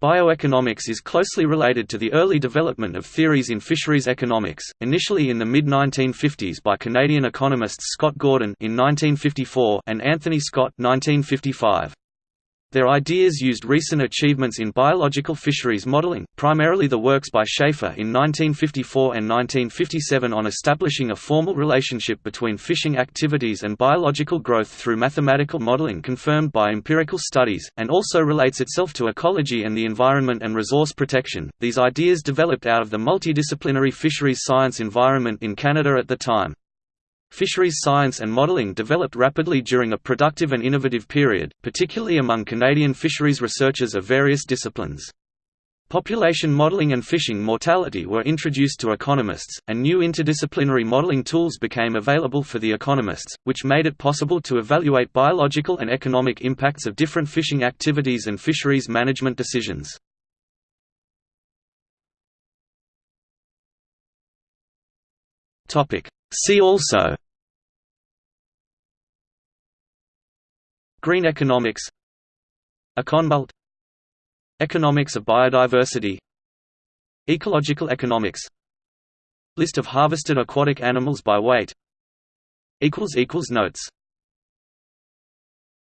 Bioeconomics is closely related to the early development of theories in fisheries economics, initially in the mid-1950s by Canadian economists Scott Gordon in 1954 and Anthony Scott 1955. Their ideas used recent achievements in biological fisheries modeling, primarily the works by Schaefer in 1954 and 1957 on establishing a formal relationship between fishing activities and biological growth through mathematical modeling confirmed by empirical studies, and also relates itself to ecology and the environment and resource protection. These ideas developed out of the multidisciplinary fisheries science environment in Canada at the time. Fisheries science and modelling developed rapidly during a productive and innovative period, particularly among Canadian fisheries researchers of various disciplines. Population modelling and fishing mortality were introduced to economists, and new interdisciplinary modelling tools became available for the economists, which made it possible to evaluate biological and economic impacts of different fishing activities and fisheries management decisions. See also Green economics Econbult Economics of biodiversity Ecological economics List of harvested aquatic animals by weight Notes